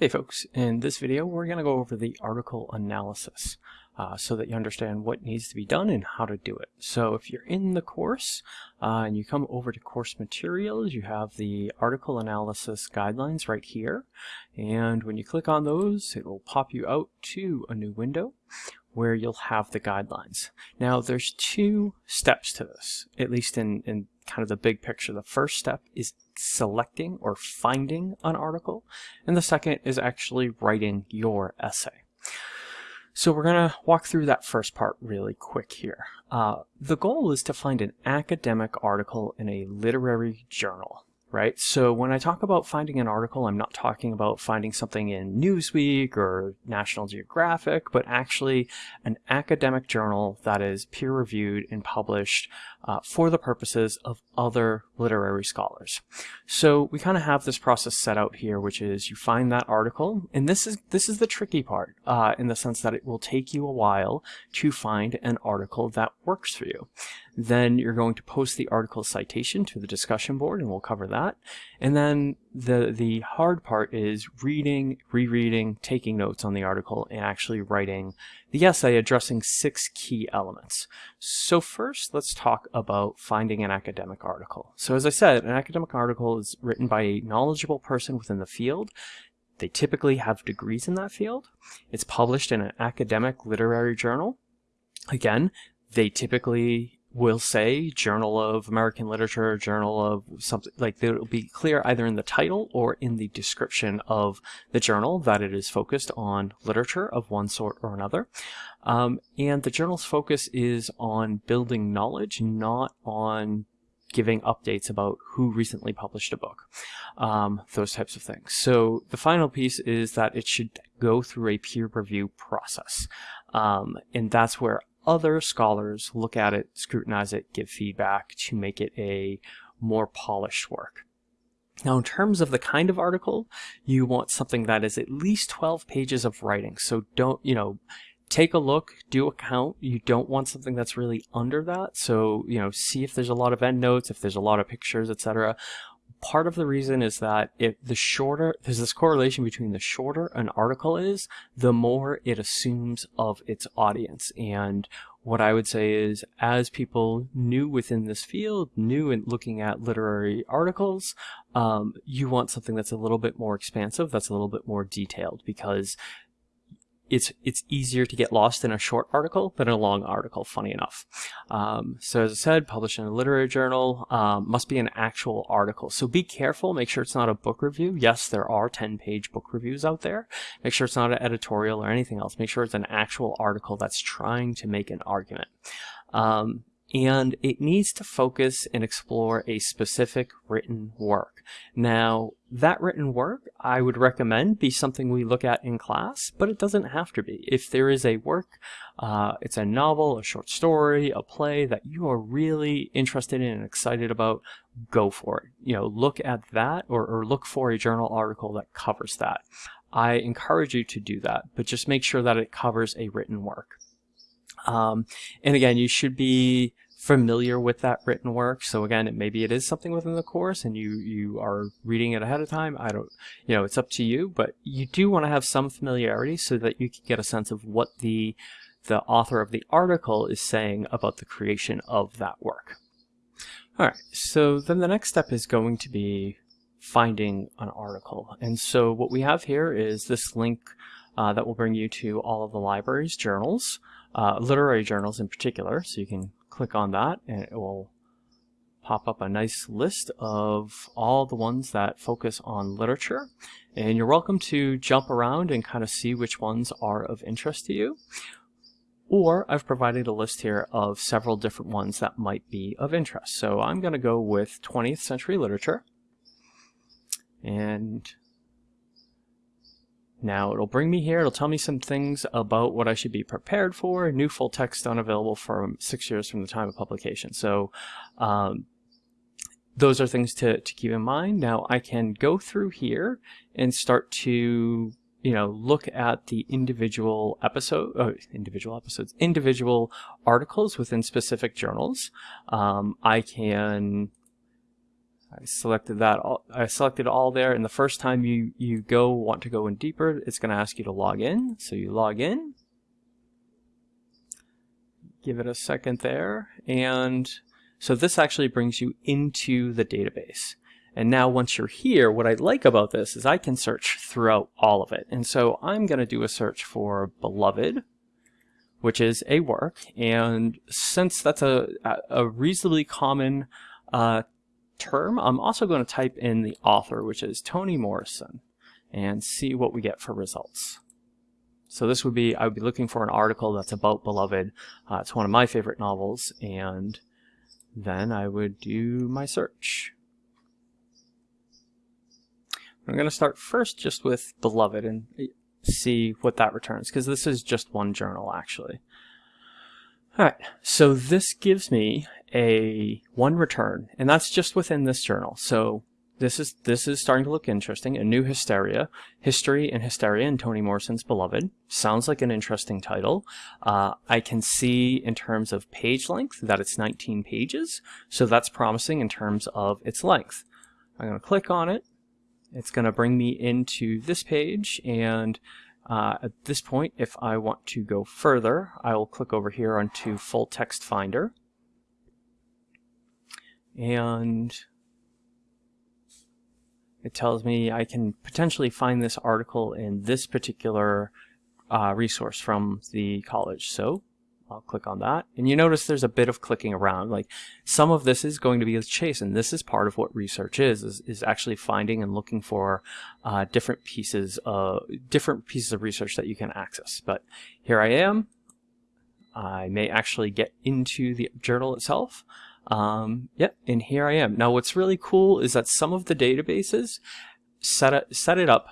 Hey folks, in this video we're going to go over the article analysis uh, so that you understand what needs to be done and how to do it. So if you're in the course uh, and you come over to course materials, you have the article analysis guidelines right here. And when you click on those, it will pop you out to a new window where you'll have the guidelines. Now there's two steps to this, at least in, in kind of the big picture. The first step is selecting or finding an article, and the second is actually writing your essay. So we're going to walk through that first part really quick here. Uh, the goal is to find an academic article in a literary journal right? So when I talk about finding an article, I'm not talking about finding something in Newsweek or National Geographic, but actually an academic journal that is peer reviewed and published uh, for the purposes of other literary scholars. So we kind of have this process set out here, which is you find that article, and this is this is the tricky part uh, in the sense that it will take you a while to find an article that works for you. Then you're going to post the article citation to the discussion board, and we'll cover that. And then the the hard part is reading, rereading, taking notes on the article, and actually writing the essay addressing six key elements. So first, let's talk about finding an academic article. So as I said, an academic article is written by a knowledgeable person within the field. They typically have degrees in that field. It's published in an academic literary journal. Again, they typically will say Journal of American Literature, Journal of something like it'll be clear either in the title or in the description of the journal that it is focused on literature of one sort or another. Um, and the journal's focus is on building knowledge, not on giving updates about who recently published a book, um, those types of things. So the final piece is that it should go through a peer review process. Um, and that's where other scholars look at it, scrutinize it, give feedback to make it a more polished work. Now, in terms of the kind of article, you want something that is at least 12 pages of writing. So don't, you know, take a look, do a count. You don't want something that's really under that. So, you know, see if there's a lot of endnotes, if there's a lot of pictures, etc part of the reason is that if the shorter there's this correlation between the shorter an article is the more it assumes of its audience. And what I would say is as people new within this field new in looking at literary articles um, you want something that's a little bit more expansive that's a little bit more detailed because it's it's easier to get lost in a short article than a long article, funny enough. Um, so as I said, published in a literary journal, um, must be an actual article. So be careful, make sure it's not a book review. Yes, there are 10-page book reviews out there. Make sure it's not an editorial or anything else. Make sure it's an actual article that's trying to make an argument. Um, and it needs to focus and explore a specific written work. Now, that written work, I would recommend be something we look at in class, but it doesn't have to be. If there is a work, uh, it's a novel, a short story, a play that you are really interested in and excited about, go for it. You know, look at that or, or look for a journal article that covers that. I encourage you to do that, but just make sure that it covers a written work. Um, and again, you should be familiar with that written work. So again, it, maybe it is something within the course and you, you are reading it ahead of time. I don't, you know, it's up to you, but you do want to have some familiarity so that you can get a sense of what the, the author of the article is saying about the creation of that work. All right, so then the next step is going to be finding an article. And so what we have here is this link uh, that will bring you to all of the library's journals uh, literary journals in particular. So you can click on that and it will pop up a nice list of all the ones that focus on literature. And you're welcome to jump around and kind of see which ones are of interest to you. Or I've provided a list here of several different ones that might be of interest. So I'm going to go with 20th century literature. And now it'll bring me here, it'll tell me some things about what I should be prepared for, new full text unavailable for six years from the time of publication. So um, those are things to, to keep in mind. Now I can go through here and start to you know, look at the individual episode, uh, individual episodes, individual articles within specific journals. Um, I can I selected that all, I selected all there and the first time you you go want to go in deeper it's going to ask you to log in. So you log in. Give it a second there and so this actually brings you into the database. And now once you're here what I like about this is I can search throughout all of it. And so I'm going to do a search for beloved which is a work. And since that's a, a reasonably common uh, term, I'm also going to type in the author, which is Toni Morrison, and see what we get for results. So this would be, I would be looking for an article that's about Beloved. Uh, it's one of my favorite novels, and then I would do my search. I'm going to start first just with Beloved and see what that returns, because this is just one journal, actually. Alright, so this gives me a one return, and that's just within this journal. So this is this is starting to look interesting. A new hysteria, history and hysteria, and Toni Morrison's beloved sounds like an interesting title. Uh, I can see in terms of page length that it's 19 pages, so that's promising in terms of its length. I'm going to click on it. It's going to bring me into this page, and uh, at this point, if I want to go further, I will click over here onto Full Text Finder and it tells me I can potentially find this article in this particular uh, resource from the college. So I'll click on that. And you notice there's a bit of clicking around. Like some of this is going to be a chase, and this is part of what research is, is, is actually finding and looking for uh, different pieces of different pieces of research that you can access. But here I am. I may actually get into the journal itself. Um, yep, and here I am. Now what's really cool is that some of the databases set set it up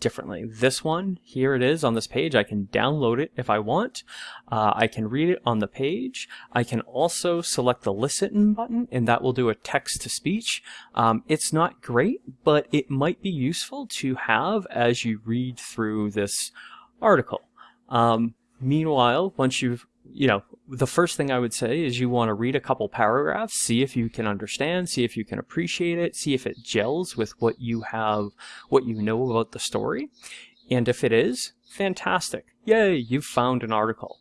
differently. This one, here it is on this page. I can download it if I want. Uh, I can read it on the page. I can also select the listen button and that will do a text to speech. Um, it's not great, but it might be useful to have as you read through this article. Um, meanwhile, once you've you know, the first thing I would say is you want to read a couple paragraphs, see if you can understand, see if you can appreciate it, see if it gels with what you have, what you know about the story. And if it is, fantastic. Yay, you've found an article.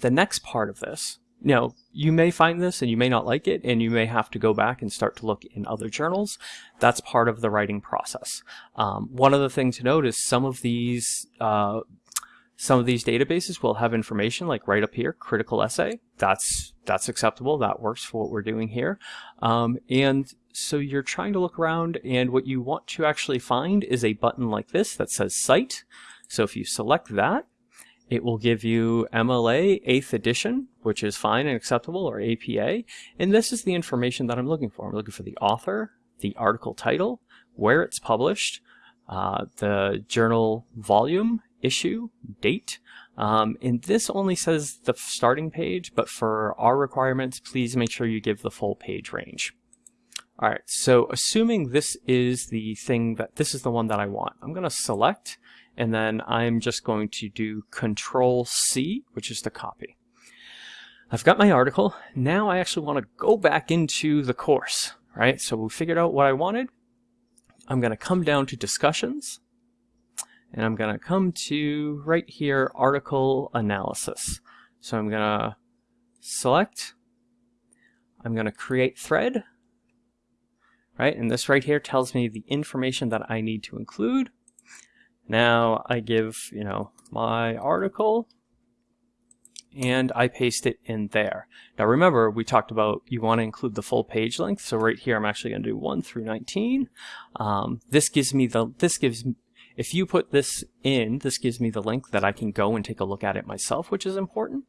The next part of this, you know, you may find this and you may not like it, and you may have to go back and start to look in other journals. That's part of the writing process. Um, one other thing to note is some of these uh, some of these databases will have information like right up here, critical essay. That's that's acceptable. That works for what we're doing here. Um, and so you're trying to look around and what you want to actually find is a button like this that says Cite. So if you select that, it will give you MLA 8th edition, which is fine and acceptable, or APA. And this is the information that I'm looking for. I'm looking for the author, the article title, where it's published, uh, the journal volume, issue, date. Um, and this only says the starting page, but for our requirements, please make sure you give the full page range. All right, so assuming this is the thing that this is the one that I want, I'm going to select and then I'm just going to do Control C, which is to copy. I've got my article. Now I actually want to go back into the course, right? So we figured out what I wanted. I'm going to come down to discussions and I'm going to come to right here, article analysis. So I'm going to select, I'm going to create thread, right? And this right here tells me the information that I need to include. Now I give, you know, my article and I paste it in there. Now remember, we talked about you want to include the full page length. So right here, I'm actually going to do 1 through 19. Um, this gives me the, this gives if you put this in, this gives me the link that I can go and take a look at it myself, which is important.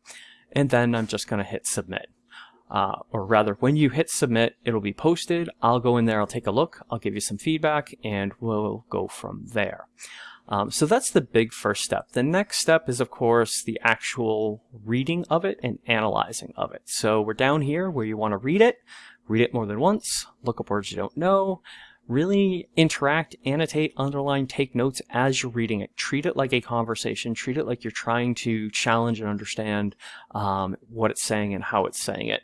And then I'm just going to hit submit. Uh, or rather, when you hit submit, it'll be posted. I'll go in there, I'll take a look, I'll give you some feedback, and we'll go from there. Um, so that's the big first step. The next step is, of course, the actual reading of it and analyzing of it. So we're down here where you want to read it, read it more than once, look up words you don't know, really interact, annotate, underline, take notes as you're reading it. Treat it like a conversation. Treat it like you're trying to challenge and understand um, what it's saying and how it's saying it.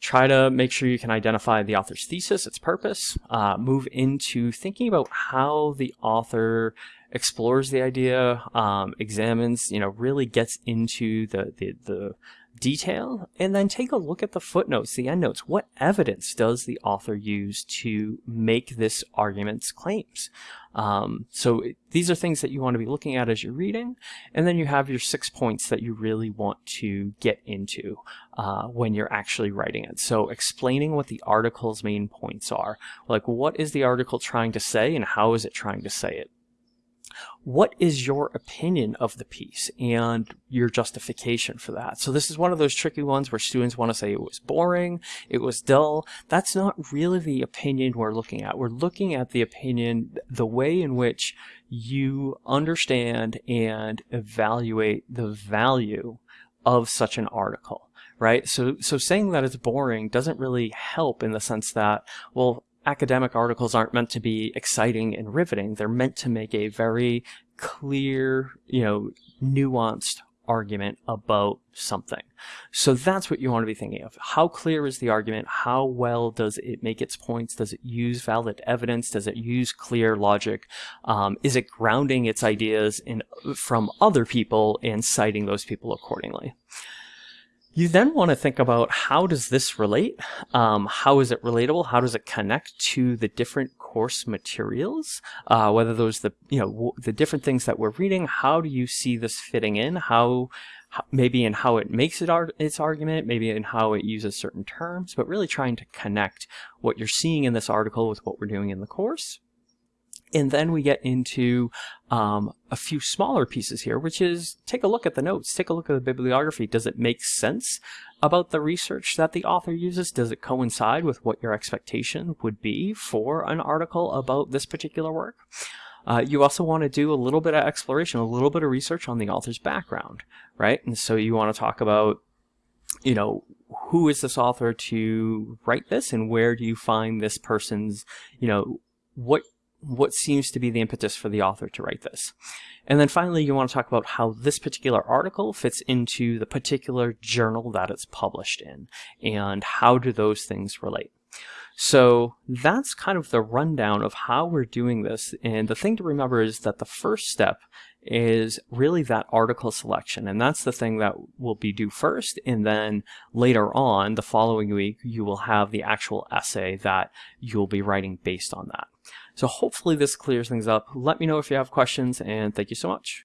try to make sure you can identify the author's thesis, its purpose, uh, move into thinking about how the author explores the idea, um, examines, you know, really gets into the, the, the detail, and then take a look at the footnotes, the endnotes. What evidence does the author use to make this argument's claims? Um, so these are things that you want to be looking at as you're reading, and then you have your six points that you really want to get into uh, when you're actually writing it. So explaining what the article's main points are, like what is the article trying to say and how is it trying to say it? What is your opinion of the piece and your justification for that? So this is one of those tricky ones where students want to say it was boring, it was dull. That's not really the opinion we're looking at. We're looking at the opinion, the way in which you understand and evaluate the value of such an article right? So, so saying that it's boring doesn't really help in the sense that, well, academic articles aren't meant to be exciting and riveting. They're meant to make a very clear, you know, nuanced argument about something. So that's what you want to be thinking of. How clear is the argument? How well does it make its points? Does it use valid evidence? Does it use clear logic? Um, is it grounding its ideas in from other people and citing those people accordingly? You then want to think about how does this relate? Um, how is it relatable? How does it connect to the different course materials? Uh, whether those the you know the different things that we're reading. How do you see this fitting in? How maybe in how it makes it ar its argument, maybe in how it uses certain terms, but really trying to connect what you're seeing in this article with what we're doing in the course. And then we get into um, a few smaller pieces here, which is take a look at the notes, take a look at the bibliography. Does it make sense about the research that the author uses? Does it coincide with what your expectation would be for an article about this particular work? Uh, you also want to do a little bit of exploration, a little bit of research on the author's background, right? And so you want to talk about, you know, who is this author to write this and where do you find this person's, you know, what what seems to be the impetus for the author to write this. And then finally, you want to talk about how this particular article fits into the particular journal that it's published in, and how do those things relate. So that's kind of the rundown of how we're doing this. And the thing to remember is that the first step is really that article selection. And that's the thing that will be due first. And then later on, the following week, you will have the actual essay that you'll be writing based on that. So hopefully this clears things up. Let me know if you have questions and thank you so much.